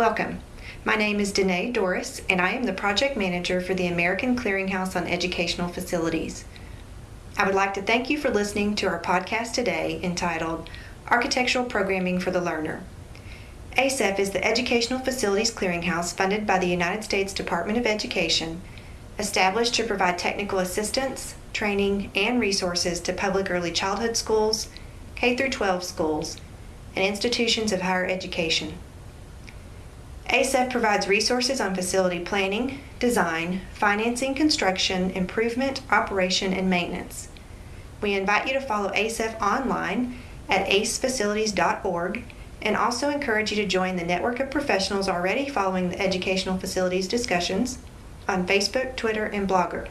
Welcome. My name is Danae Doris, and I am the project manager for the American Clearinghouse on Educational Facilities. I would like to thank you for listening to our podcast today entitled Architectural Programming for the Learner. ACEF is the Educational Facilities Clearinghouse funded by the United States Department of Education, established to provide technical assistance, training, and resources to public early childhood schools, K 12 schools, and institutions of higher education. ACEF provides resources on facility planning, design, financing, construction, improvement, operation, and maintenance. We invite you to follow ACEF online at acefacilities.org and also encourage you to join the network of professionals already following the educational facilities discussions on Facebook, Twitter, and Blogger.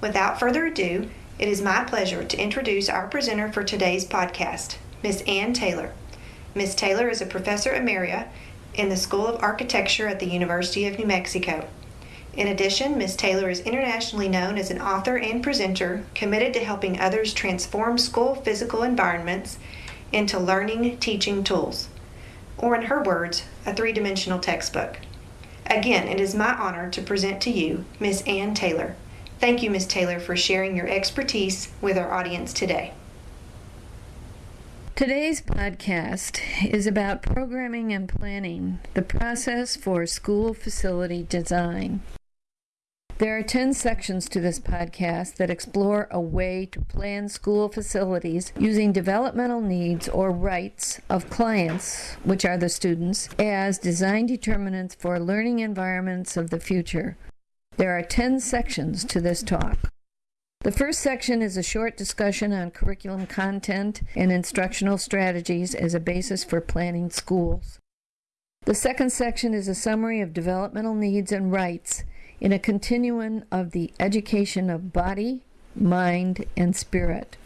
Without further ado, it is my pleasure to introduce our presenter for today's podcast, Ms. Anne Taylor. Ms. Taylor is a professor emerita in the School of Architecture at the University of New Mexico. In addition, Ms. Taylor is internationally known as an author and presenter committed to helping others transform school physical environments into learning teaching tools, or in her words, a three dimensional textbook. Again, it is my honor to present to you Ms. Anne Taylor. Thank you, Ms. Taylor, for sharing your expertise with our audience today. Today's podcast is about programming and planning, the process for school facility design. There are 10 sections to this podcast that explore a way to plan school facilities using developmental needs or rights of clients, which are the students, as design determinants for learning environments of the future. There are 10 sections to this talk. The first section is a short discussion on curriculum content and instructional strategies as a basis for planning schools. The second section is a summary of developmental needs and rights in a continuum of the education of body, mind, and spirit.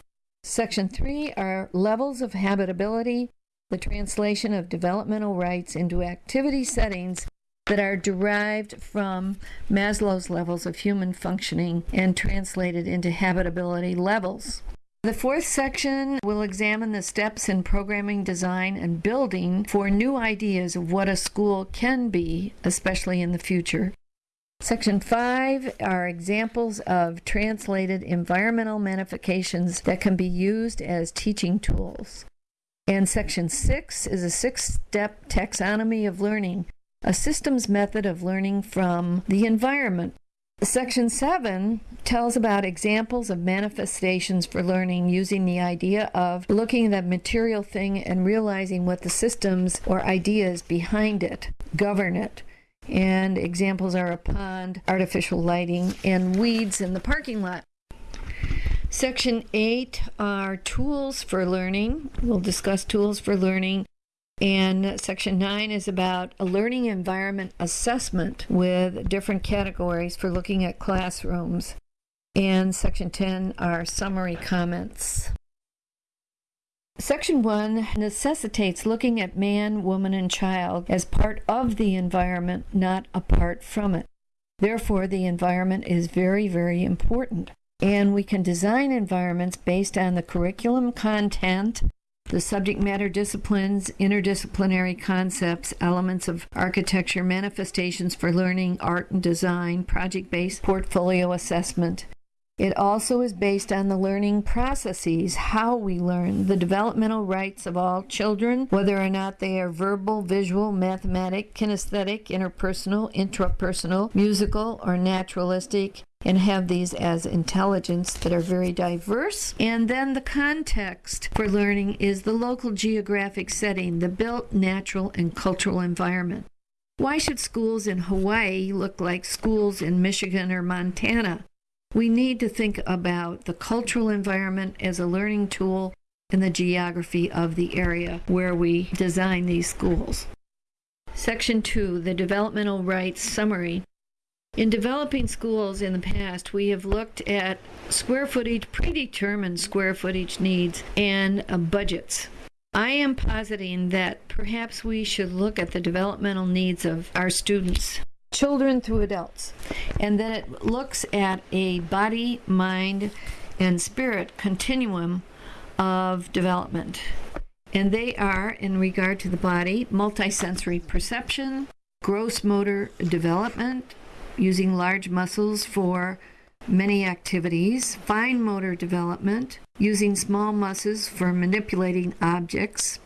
Section 3 are levels of habitability, the translation of developmental rights into activity settings that are derived from Maslow's levels of human functioning and translated into habitability levels. The fourth section will examine the steps in programming design and building for new ideas of what a school can be, especially in the future. Section 5 are examples of translated environmental manifestations that can be used as teaching tools. And Section 6 is a six step taxonomy of learning a systems method of learning from the environment. Section 7 tells about examples of manifestations for learning using the idea of looking at the material thing and realizing what the systems or ideas behind it govern it. And examples are a pond, artificial lighting, and weeds in the parking lot. Section 8 are tools for learning. We'll discuss tools for learning and section nine is about a learning environment assessment with different categories for looking at classrooms. And section 10 are summary comments. Section 1 necessitates looking at man, woman, and child as part of the environment, not apart from it. Therefore, the environment is very, very important. And we can design environments based on the curriculum content, the subject matter disciplines, interdisciplinary concepts, elements of architecture, manifestations for learning, art and design, project based portfolio assessment. It also is based on the learning processes, how we learn, the developmental rights of all children, whether or not they are verbal, visual, mathematic, kinesthetic, interpersonal, intrapersonal, musical, or naturalistic, and have these as intelligence that are very diverse. And then the context for learning is the local geographic setting, the built, natural, and cultural environment. Why should schools in Hawaii look like schools in Michigan or Montana? We need to think about the cultural environment as a learning tool and the geography of the area where we design these schools. Section 2, the Developmental Rights Summary. In developing schools in the past, we have looked at square footage, predetermined square footage needs, and uh, budgets. I am positing that perhaps we should look at the developmental needs of our students, children through adults, and then it looks at a body, mind, and spirit continuum of development. And they are, in regard to the body, multisensory perception, gross motor development, using large muscles for many activities, fine motor development, using small muscles for manipulating objects,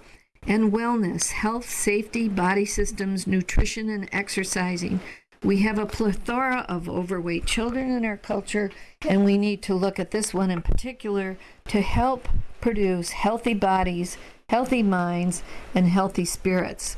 and wellness, health, safety, body systems, nutrition, and exercising. We have a plethora of overweight children in our culture, and we need to look at this one in particular to help produce healthy bodies, healthy minds, and healthy spirits.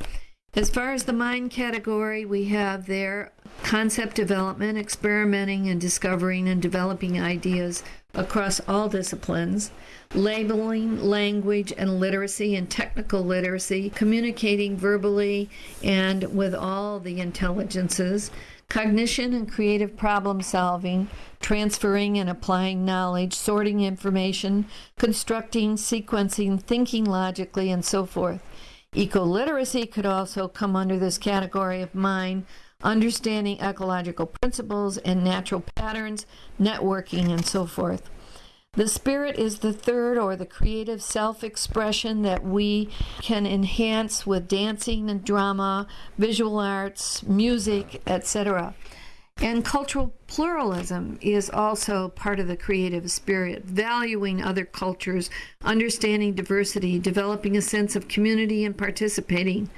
As far as the mind category, we have there concept development, experimenting and discovering and developing ideas across all disciplines, labeling, language and literacy and technical literacy, communicating verbally and with all the intelligences, cognition and creative problem solving, transferring and applying knowledge, sorting information, constructing, sequencing, thinking logically, and so forth. Eco literacy could also come under this category of mind understanding ecological principles and natural patterns, networking, and so forth. The spirit is the third or the creative self expression that we can enhance with dancing and drama, visual arts, music, etc. And cultural pluralism is also part of the creative spirit, valuing other cultures, understanding diversity, developing a sense of community and participating,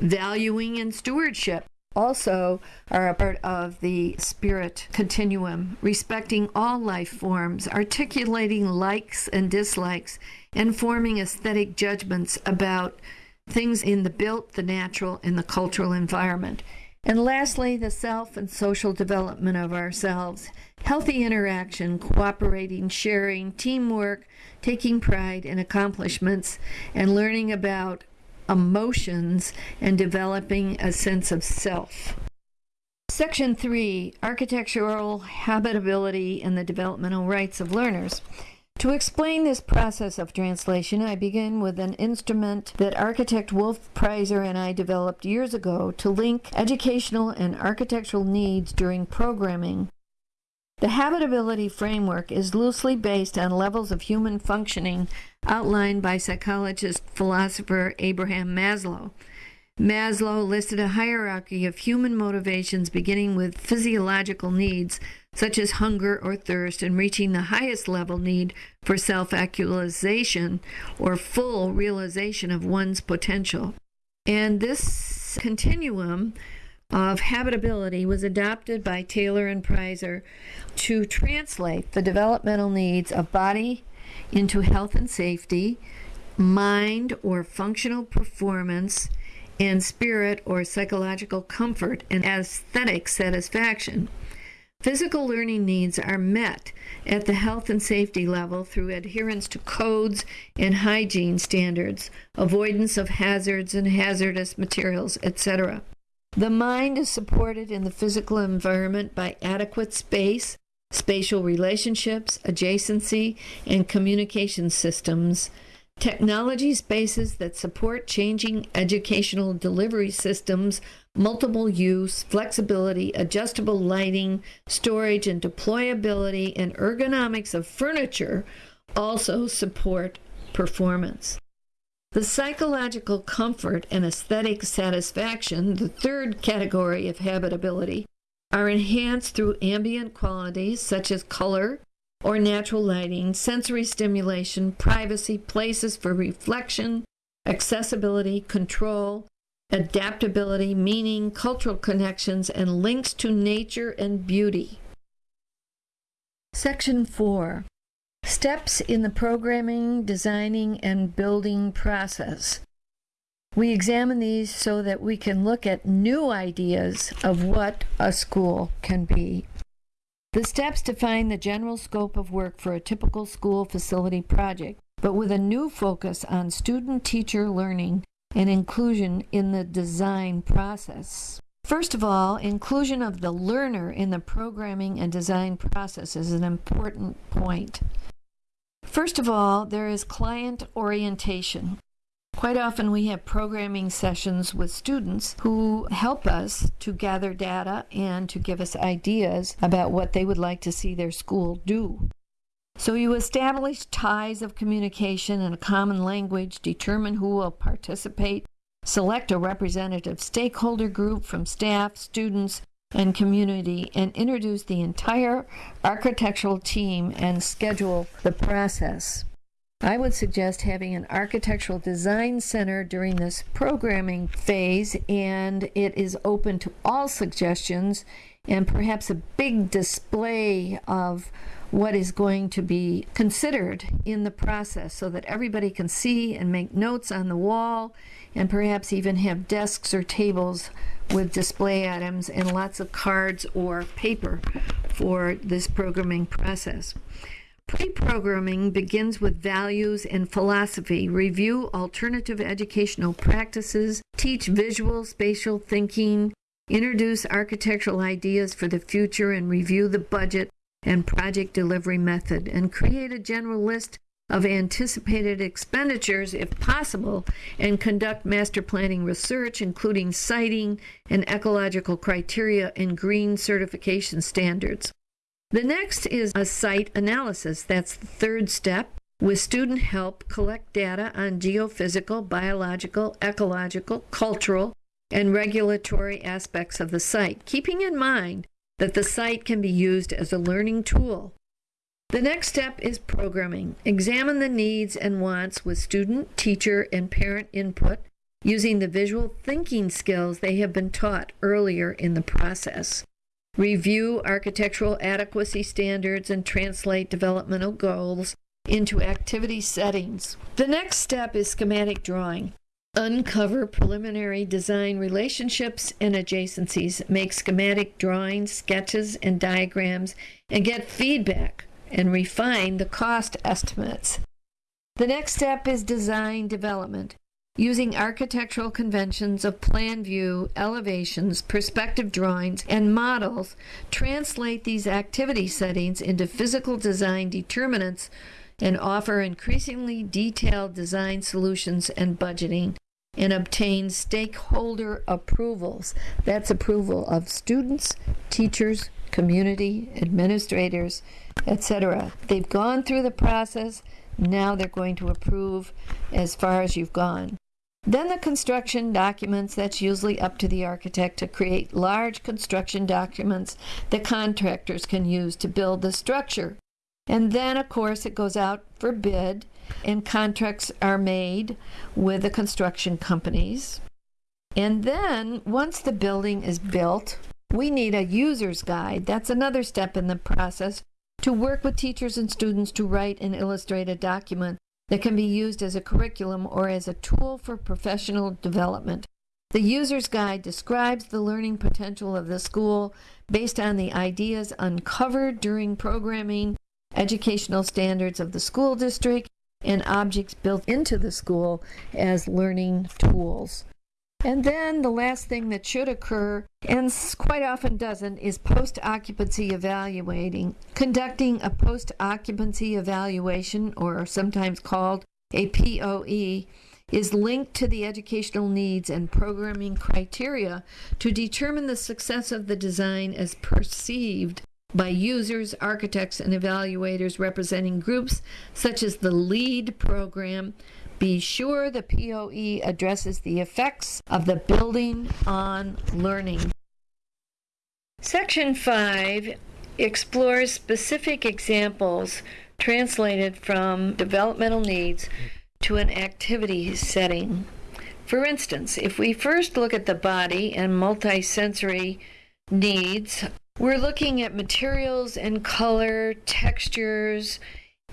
valuing and stewardship, also are a part of the spirit continuum, respecting all life forms, articulating likes and dislikes, and forming aesthetic judgments about things in the built, the natural, and the cultural environment. And lastly, the self and social development of ourselves, healthy interaction, cooperating, sharing, teamwork, taking pride in accomplishments, and learning about emotions and developing a sense of self. Section 3 Architectural Habitability and the Developmental Rights of Learners. To explain this process of translation, I begin with an instrument that architect Wolf Preiser and I developed years ago to link educational and architectural needs during programming the habitability framework is loosely based on levels of human functioning outlined by psychologist philosopher Abraham Maslow. Maslow listed a hierarchy of human motivations beginning with physiological needs such as hunger or thirst and reaching the highest level need for self actualization or full realization of one's potential. And this continuum of habitability was adopted by Taylor and Preiser to translate the developmental needs of body into health and safety, mind or functional performance, and spirit or psychological comfort and aesthetic satisfaction. Physical learning needs are met at the health and safety level through adherence to codes and hygiene standards, avoidance of hazards and hazardous materials, etc. The mind is supported in the physical environment by adequate space, spatial relationships, adjacency, and communication systems, technology spaces that support changing educational delivery systems, multiple use, flexibility, adjustable lighting, storage and deployability, and ergonomics of furniture also support performance. The psychological comfort and aesthetic satisfaction, the third category of habitability, are enhanced through ambient qualities such as color or natural lighting, sensory stimulation, privacy, places for reflection, accessibility, control, adaptability, meaning, cultural connections, and links to nature and beauty. Section 4 Steps in the programming, designing, and building process. We examine these so that we can look at new ideas of what a school can be. The steps define the general scope of work for a typical school facility project, but with a new focus on student teacher learning and inclusion in the design process. First of all, inclusion of the learner in the programming and design process is an important point. First of all, there is client orientation. Quite often, we have programming sessions with students who help us to gather data and to give us ideas about what they would like to see their school do. So you establish ties of communication and a common language, determine who will participate, select a representative stakeholder group from staff, students, and community, and introduce the entire architectural team and schedule the process. I would suggest having an architectural design center during this programming phase, and it is open to all suggestions and perhaps a big display of what is going to be considered in the process so that everybody can see and make notes on the wall and perhaps even have desks or tables with display items and lots of cards or paper for this programming process. Pre-programming begins with values and philosophy, review alternative educational practices, teach visual spatial thinking, introduce architectural ideas for the future and review the budget and project delivery method, and create a general list of anticipated expenditures if possible, and conduct master planning research, including siting and ecological criteria and green certification standards. The next is a site analysis. That's the third step. With student help, collect data on geophysical, biological, ecological, cultural, and regulatory aspects of the site, keeping in mind that the site can be used as a learning tool. The next step is programming. Examine the needs and wants with student, teacher, and parent input using the visual thinking skills they have been taught earlier in the process. Review architectural adequacy standards and translate developmental goals into activity settings. The next step is schematic drawing. Uncover preliminary design relationships and adjacencies, make schematic drawings, sketches, and diagrams, and get feedback and refine the cost estimates. The next step is design development. Using architectural conventions of plan view, elevations, perspective drawings, and models, translate these activity settings into physical design determinants and offer increasingly detailed design solutions and budgeting and obtain stakeholder approvals. That's approval of students, teachers, community, administrators, etc. They've gone through the process. Now they're going to approve as far as you've gone. Then the construction documents, that's usually up to the architect to create large construction documents that contractors can use to build the structure. And then, of course, it goes out for bid and contracts are made with the construction companies. And then, once the building is built, we need a user's guide. That's another step in the process to work with teachers and students to write and illustrate a document that can be used as a curriculum or as a tool for professional development. The user's guide describes the learning potential of the school based on the ideas uncovered during programming, educational standards of the school district, and objects built into the school as learning tools. And then the last thing that should occur, and quite often doesn't, is post occupancy evaluating. Conducting a post occupancy evaluation, or sometimes called a POE, is linked to the educational needs and programming criteria to determine the success of the design as perceived by users, architects, and evaluators representing groups such as the LEED program. Be sure the POE addresses the effects of the building on learning. Section 5 explores specific examples translated from developmental needs to an activity setting. For instance, if we first look at the body and multisensory needs we're looking at materials and color, textures,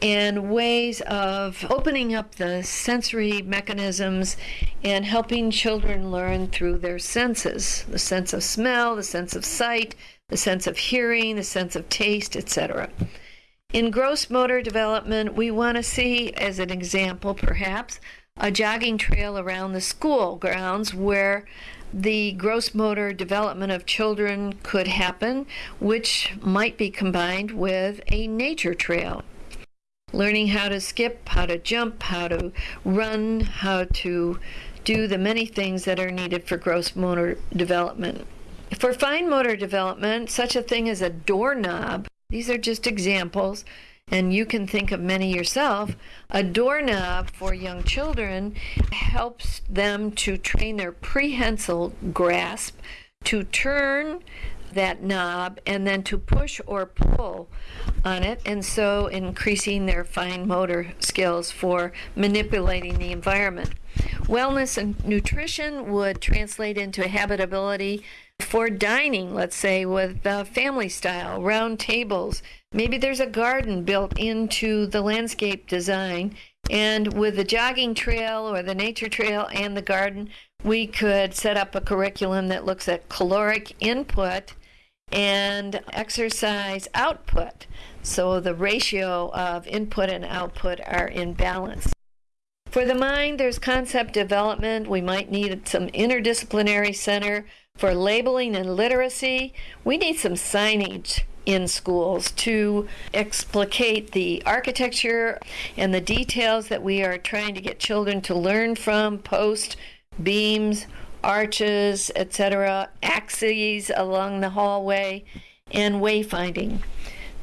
and ways of opening up the sensory mechanisms and helping children learn through their senses the sense of smell, the sense of sight, the sense of hearing, the sense of taste, etc. In gross motor development, we want to see, as an example perhaps, a jogging trail around the school grounds where the gross motor development of children could happen, which might be combined with a nature trail. Learning how to skip, how to jump, how to run, how to do the many things that are needed for gross motor development. For fine motor development, such a thing as a doorknob, these are just examples, and you can think of many yourself, a doorknob for young children helps them to train their prehensile grasp to turn that knob and then to push or pull on it, and so increasing their fine motor skills for manipulating the environment. Wellness and nutrition would translate into habitability for dining, let's say, with family style, round tables. Maybe there's a garden built into the landscape design. And with the jogging trail or the nature trail and the garden, we could set up a curriculum that looks at caloric input and exercise output. So the ratio of input and output are in balance. For the mind, there's concept development. We might need some interdisciplinary center for labeling and literacy. We need some signage in schools to explicate the architecture and the details that we are trying to get children to learn from post beams arches, etc., axes along the hallway, and wayfinding.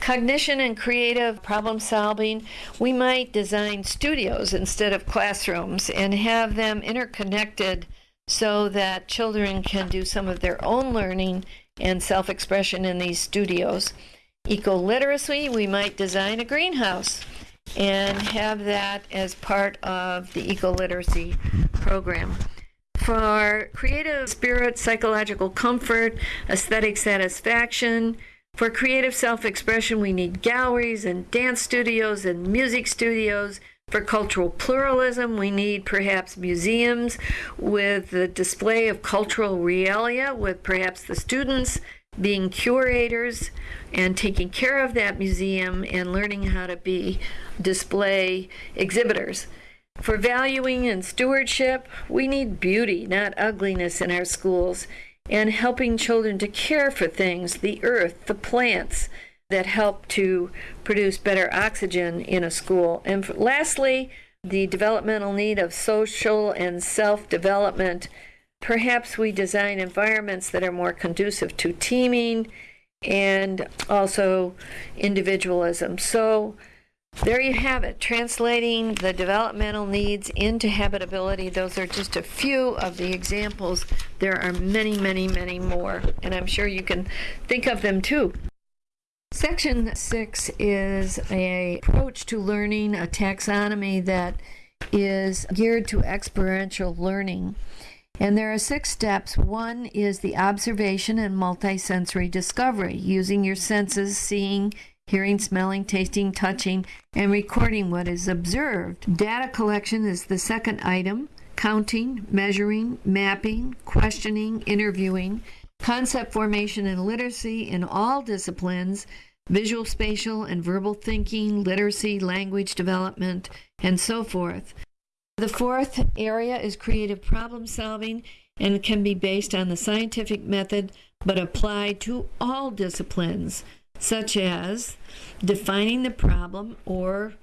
Cognition and creative problem solving, we might design studios instead of classrooms and have them interconnected so that children can do some of their own learning and self expression in these studios. Eco literacy, we might design a greenhouse and have that as part of the eco literacy program for creative spirit, psychological comfort, aesthetic satisfaction. For creative self expression, we need galleries and dance studios and music studios. For cultural pluralism, we need perhaps museums with the display of cultural realia, with perhaps the students being curators and taking care of that museum and learning how to be display exhibitors. For valuing and stewardship, we need beauty, not ugliness, in our schools, and helping children to care for things, the earth, the plants that help to produce better oxygen in a school. And lastly, the developmental need of social and self development. Perhaps we design environments that are more conducive to teaming and also individualism. So, there you have it, translating the developmental needs into habitability. Those are just a few of the examples. There are many, many, many more, and I'm sure you can think of them too. Section 6 is a approach to learning, a taxonomy that is geared to experiential learning. And there are six steps. One is the observation and multisensory discovery, using your senses, seeing, hearing, smelling, tasting, touching, and recording what is observed. Data collection is the second item, counting, measuring, mapping, questioning, interviewing, concept formation and literacy in all disciplines, visual, spatial, and verbal thinking, literacy, language development, and so forth. The fourth area is creative problem solving and can be based on the scientific method but applied to all disciplines such as defining the problem or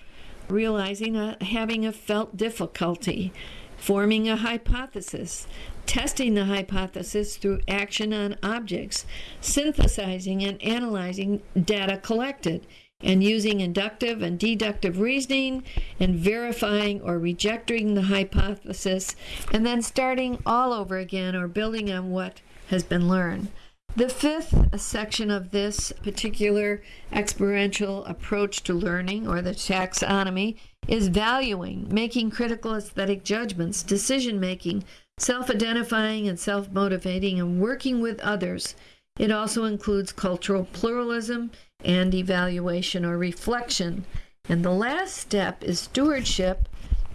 realizing a, having a felt difficulty, forming a hypothesis, testing the hypothesis through action on objects, synthesizing and analyzing data collected, and using inductive and deductive reasoning and verifying or rejecting the hypothesis, and then starting all over again or building on what has been learned. The fifth section of this particular experiential approach to learning, or the taxonomy, is valuing, making critical aesthetic judgments, decision making, self identifying and self motivating, and working with others. It also includes cultural pluralism and evaluation or reflection. And the last step is stewardship,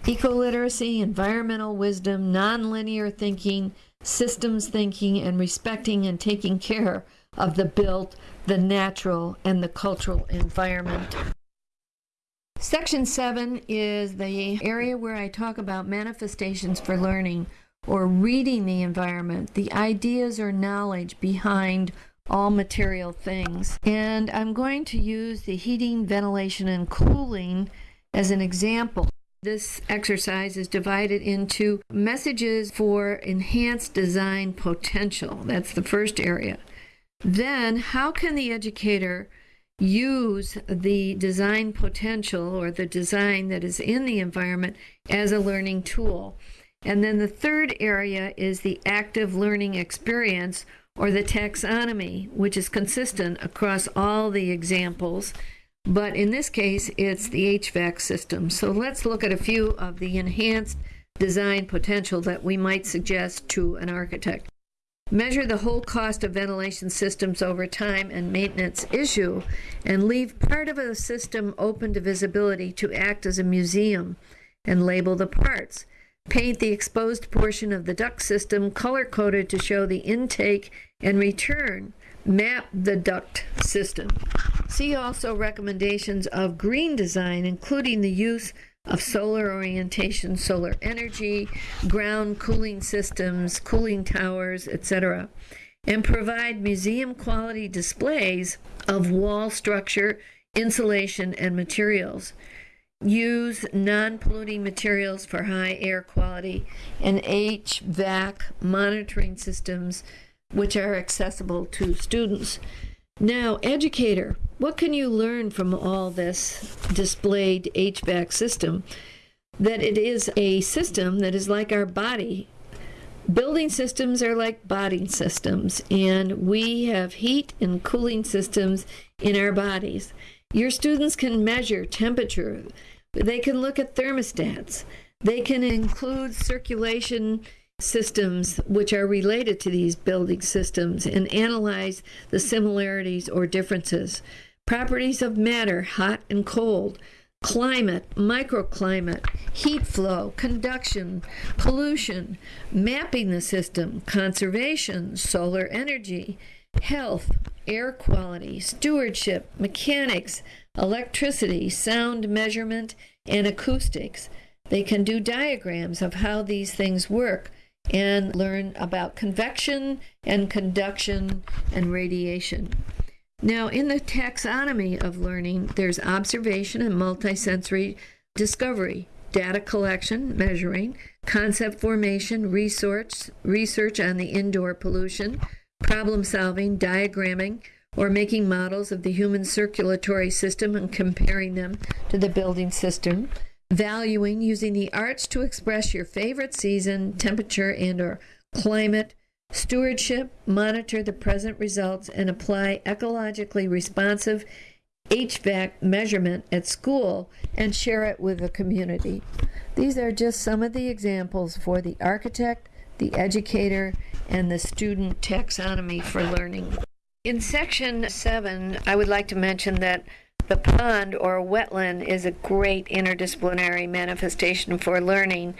eco literacy, environmental wisdom, nonlinear thinking systems thinking, and respecting and taking care of the built, the natural, and the cultural environment. Section 7 is the area where I talk about manifestations for learning or reading the environment, the ideas or knowledge behind all material things. And I'm going to use the heating, ventilation, and cooling as an example. This exercise is divided into messages for enhanced design potential. That's the first area. Then, how can the educator use the design potential or the design that is in the environment as a learning tool. And then the third area is the active learning experience or the taxonomy, which is consistent across all the examples. But in this case, it's the HVAC system. So let's look at a few of the enhanced design potential that we might suggest to an architect. Measure the whole cost of ventilation systems over time and maintenance issue, and leave part of a system open to visibility to act as a museum, and label the parts. Paint the exposed portion of the duct system color coded to show the intake and return. Map the duct system. See also recommendations of green design, including the use of solar orientation, solar energy, ground cooling systems, cooling towers, etc., and provide museum quality displays of wall structure, insulation, and materials. Use non polluting materials for high air quality and HVAC monitoring systems which are accessible to students. Now, educator, what can you learn from all this displayed HVAC system? That it is a system that is like our body. Building systems are like body systems, and we have heat and cooling systems in our bodies. Your students can measure temperature, they can look at thermostats, they can include circulation systems which are related to these building systems and analyze the similarities or differences. Properties of matter, hot and cold, climate, microclimate, heat flow, conduction, pollution, mapping the system, conservation, solar energy, health, air quality, stewardship, mechanics, electricity, sound measurement, and acoustics. They can do diagrams of how these things work and learn about convection and conduction and radiation. Now, in the taxonomy of learning, there's observation and multisensory discovery, data collection, measuring, concept formation, research, research on the indoor pollution, problem solving, diagramming, or making models of the human circulatory system and comparing them to the building system, valuing using the arts to express your favorite season, temperature, and or climate, stewardship, monitor the present results, and apply ecologically responsive HVAC measurement at school and share it with the community. These are just some of the examples for the architect, the educator, and the student taxonomy for learning. In section seven, I would like to mention that the pond or wetland is a great interdisciplinary manifestation for learning,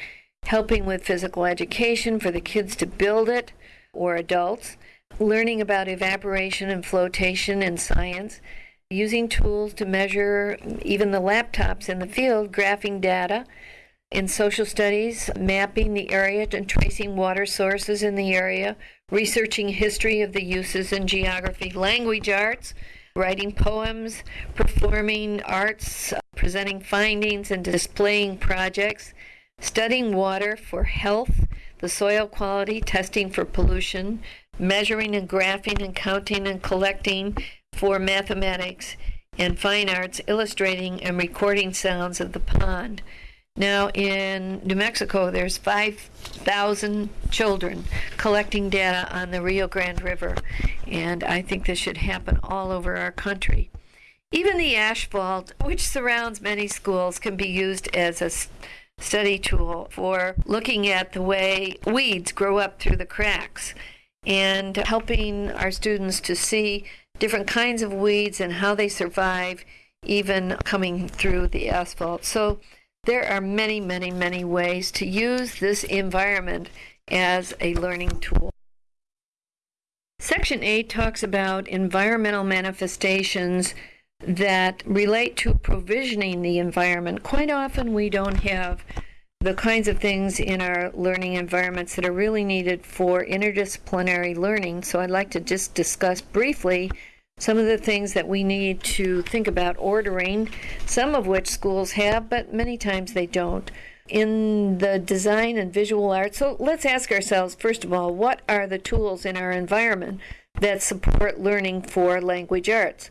helping with physical education for the kids to build it or adults, learning about evaporation and flotation in science, using tools to measure even the laptops in the field, graphing data. In social studies, mapping the area and tracing water sources in the area, researching history of the uses in geography, language arts, writing poems, performing arts, presenting findings, and displaying projects, studying water for health, the soil quality, testing for pollution, measuring and graphing and counting and collecting for mathematics, and fine arts, illustrating and recording sounds of the pond. Now, in New Mexico, there's 5,000 children collecting data on the Rio Grande River, and I think this should happen all over our country. Even the asphalt, which surrounds many schools, can be used as a study tool for looking at the way weeds grow up through the cracks and helping our students to see different kinds of weeds and how they survive even coming through the asphalt. So there are many, many, many ways to use this environment as a learning tool. Section 8 talks about environmental manifestations that relate to provisioning the environment. Quite often, we don't have the kinds of things in our learning environments that are really needed for interdisciplinary learning. So, I'd like to just discuss briefly some of the things that we need to think about ordering, some of which schools have, but many times they don't. In the design and visual arts, so let's ask ourselves first of all, what are the tools in our environment that support learning for language arts?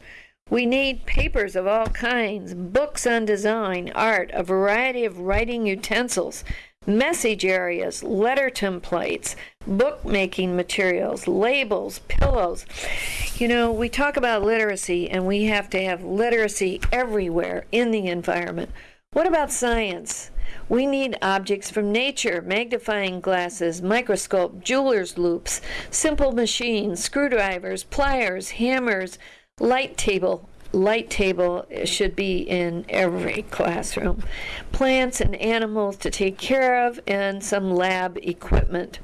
We need papers of all kinds, books on design, art, a variety of writing utensils, message areas, letter templates, bookmaking materials, labels, pillows. You know, we talk about literacy and we have to have literacy everywhere in the environment. What about science? We need objects from nature, magnifying glasses, microscope, jeweler's loupes, simple machines, screwdrivers, pliers, hammers, light table, light table should be in every classroom. Plants and animals to take care of, and some lab equipment.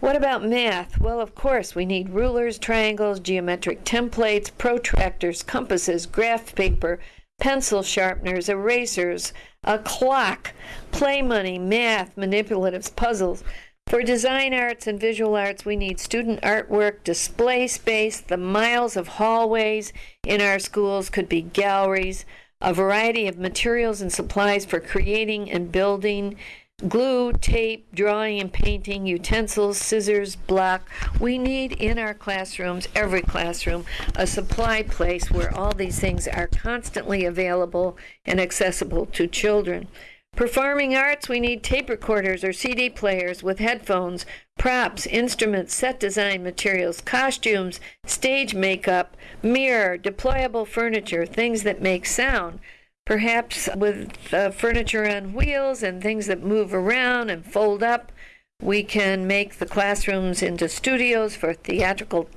What about math? Well, of course, we need rulers, triangles, geometric templates, protractors, compasses, graph paper, pencil sharpeners, erasers, a clock, play money, math, manipulatives, puzzles. For design arts and visual arts, we need student artwork, display space, the miles of hallways in our schools could be galleries, a variety of materials and supplies for creating and building, glue, tape, drawing and painting, utensils, scissors, block. We need in our classrooms, every classroom, a supply place where all these things are constantly available and accessible to children. Performing arts, we need tape recorders or CD players with headphones, props, instruments, set design materials, costumes, stage makeup, mirror, deployable furniture, things that make sound. Perhaps with uh, furniture on wheels and things that move around and fold up, we can make the classrooms into studios for theatrical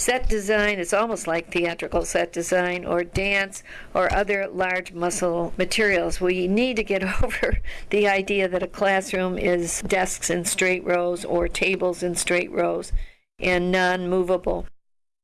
Set design It's almost like theatrical set design or dance or other large muscle materials. We need to get over the idea that a classroom is desks in straight rows or tables in straight rows and non movable.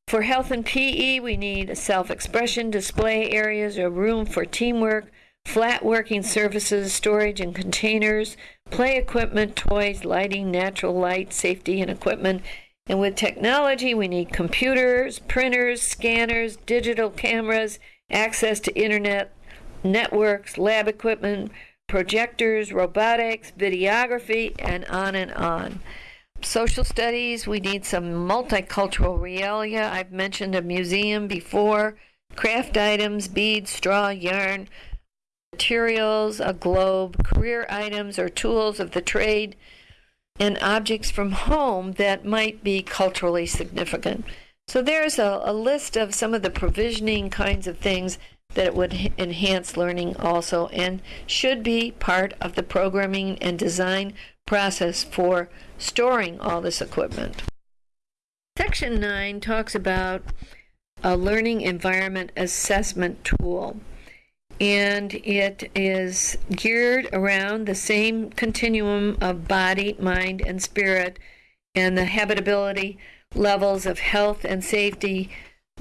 For health and PE, we need self expression display areas or room for teamwork, flat working surfaces, storage and containers, play equipment, toys, lighting, natural light, safety and equipment, and with technology, we need computers, printers, scanners, digital cameras, access to internet networks, lab equipment, projectors, robotics, videography, and on and on. Social studies, we need some multicultural realia. I've mentioned a museum before, craft items, beads, straw, yarn, materials, a globe, career items or tools of the trade and objects from home that might be culturally significant. So there's a, a list of some of the provisioning kinds of things that would enhance learning also and should be part of the programming and design process for storing all this equipment. Section 9 talks about a learning environment assessment tool and it is geared around the same continuum of body, mind, and spirit, and the habitability levels of health and safety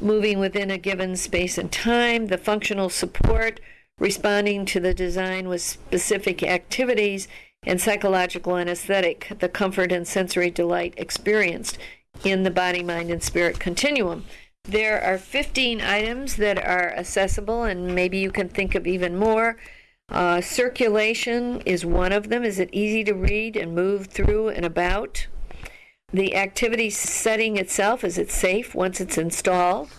moving within a given space and time, the functional support responding to the design with specific activities, and psychological and aesthetic, the comfort and sensory delight experienced in the body, mind, and spirit continuum. There are 15 items that are accessible, and maybe you can think of even more. Uh, circulation is one of them. Is it easy to read and move through and about? The activity setting itself, is it safe once it's installed?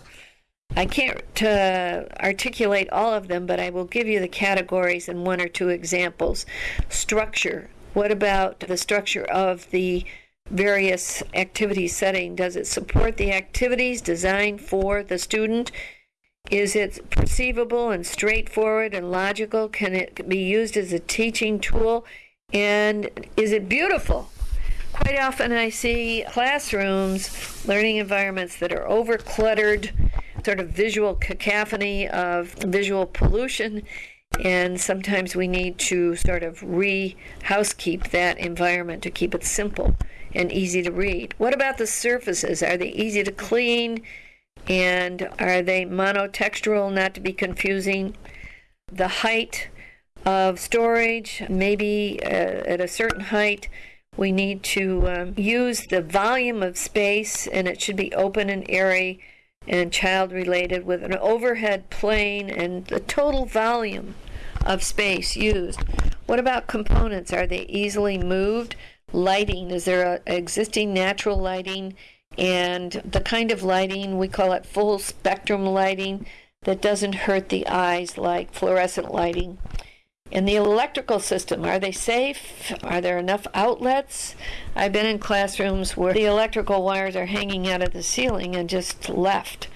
I can't uh, articulate all of them, but I will give you the categories and one or two examples. Structure. What about the structure of the various activity setting? Does it support the activities designed for the student? Is it perceivable and straightforward and logical? Can it be used as a teaching tool? And is it beautiful? Quite often I see classrooms, learning environments that are over cluttered, sort of visual cacophony of visual pollution. And sometimes we need to sort of re housekeep that environment to keep it simple and easy to read. What about the surfaces? Are they easy to clean? And are they monotextural, not to be confusing? The height of storage, maybe uh, at a certain height, we need to um, use the volume of space, and it should be open and airy and child related with an overhead plane and the total volume of space used. What about components? Are they easily moved? lighting? Is there a, existing natural lighting? And the kind of lighting, we call it full spectrum lighting, that doesn't hurt the eyes like fluorescent lighting. And the electrical system, are they safe? Are there enough outlets? I've been in classrooms where the electrical wires are hanging out of the ceiling and just left.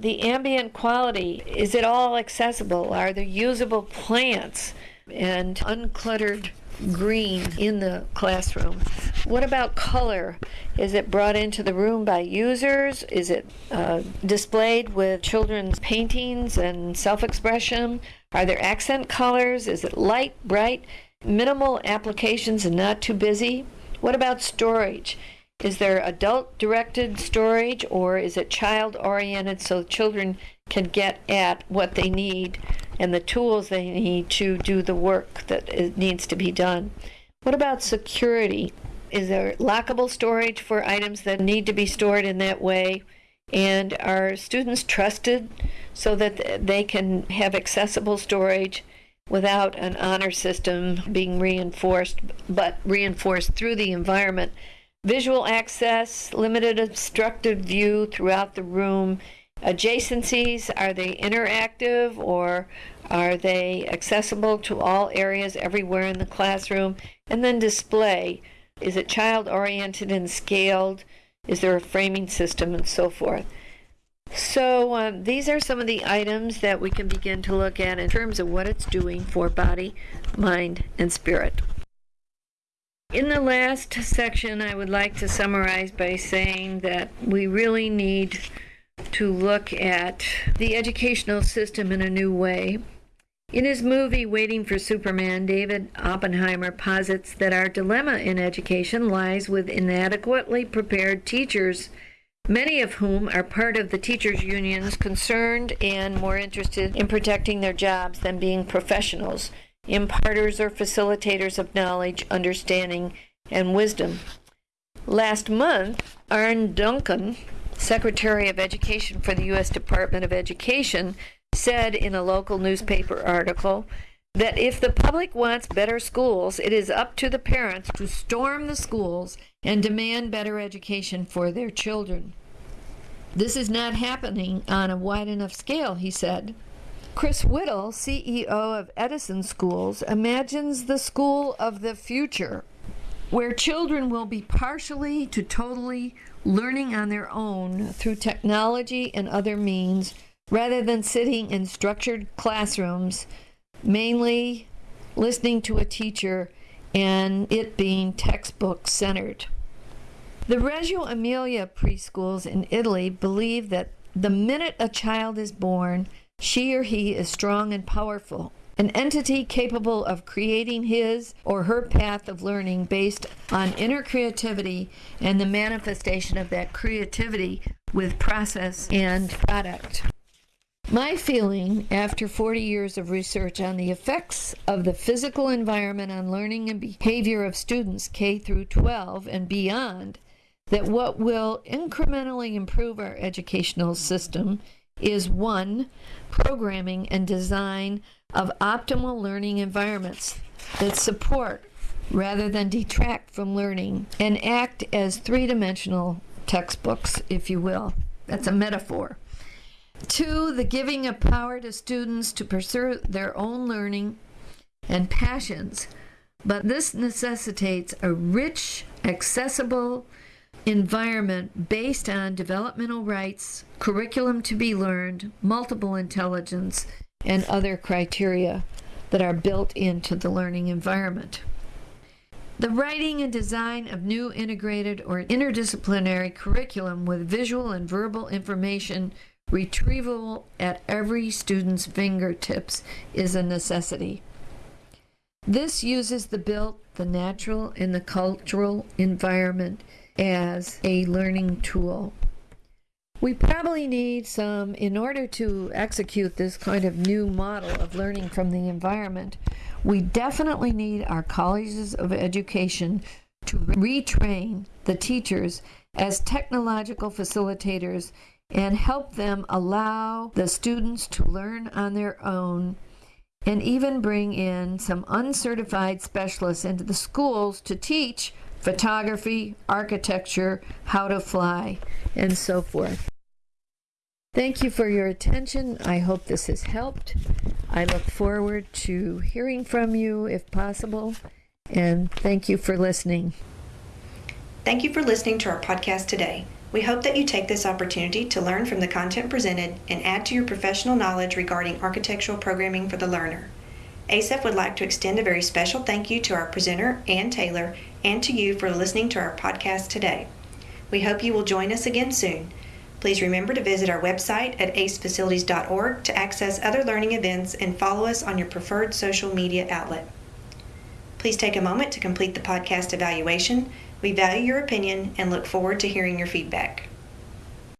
The ambient quality, is it all accessible? Are there usable plants and uncluttered green in the classroom? What about color? Is it brought into the room by users? Is it uh, displayed with children's paintings and self expression? Are there accent colors? Is it light, bright, minimal applications and not too busy? What about storage? Is there adult directed storage or is it child oriented so children can get at what they need and the tools they need to do the work that needs to be done? What about security? Is there lockable storage for items that need to be stored in that way? And are students trusted so that they can have accessible storage without an honor system being reinforced, but reinforced through the environment? Visual access, limited obstructive view throughout the room. Adjacencies, are they interactive or are they accessible to all areas everywhere in the classroom? And then display, is it child oriented and scaled? Is there a framing system and so forth? So um, these are some of the items that we can begin to look at in terms of what it's doing for body, mind, and spirit. In the last section, I would like to summarize by saying that we really need to look at the educational system in a new way. In his movie Waiting for Superman, David Oppenheimer posits that our dilemma in education lies with inadequately prepared teachers, many of whom are part of the teachers' unions concerned and more interested in protecting their jobs than being professionals imparters or facilitators of knowledge, understanding, and wisdom. Last month, Arne Duncan, Secretary of Education for the U.S. Department of Education, said in a local newspaper article that if the public wants better schools, it is up to the parents to storm the schools and demand better education for their children. This is not happening on a wide enough scale, he said. Chris Whittle, CEO of Edison Schools, imagines the school of the future where children will be partially to totally learning on their own through technology and other means rather than sitting in structured classrooms, mainly listening to a teacher and it being textbook centered. The Reggio Emilia preschools in Italy believe that the minute a child is born, she or he is strong and powerful, an entity capable of creating his or her path of learning based on inner creativity and the manifestation of that creativity with process and product. My feeling after 40 years of research on the effects of the physical environment on learning and behavior of students K through 12 and beyond that what will incrementally improve our educational system is one, programming and design of optimal learning environments that support rather than detract from learning and act as three dimensional textbooks, if you will. That's a metaphor. Two, the giving of power to students to pursue their own learning and passions. But this necessitates a rich, accessible, environment based on developmental rights, curriculum to be learned, multiple intelligence, and other criteria that are built into the learning environment. The writing and design of new integrated or interdisciplinary curriculum with visual and verbal information retrievable at every student's fingertips is a necessity. This uses the built, the natural, and the cultural environment as a learning tool. We probably need some, in order to execute this kind of new model of learning from the environment, we definitely need our colleges of education to retrain the teachers as technological facilitators and help them allow the students to learn on their own and even bring in some uncertified specialists into the schools to teach photography, architecture, how to fly, and so forth. Thank you for your attention. I hope this has helped. I look forward to hearing from you if possible, and thank you for listening. Thank you for listening to our podcast today. We hope that you take this opportunity to learn from the content presented and add to your professional knowledge regarding architectural programming for the learner. ACEF would like to extend a very special thank you to our presenter, Anne Taylor, and to you for listening to our podcast today. We hope you will join us again soon. Please remember to visit our website at acefacilities.org to access other learning events and follow us on your preferred social media outlet. Please take a moment to complete the podcast evaluation. We value your opinion and look forward to hearing your feedback.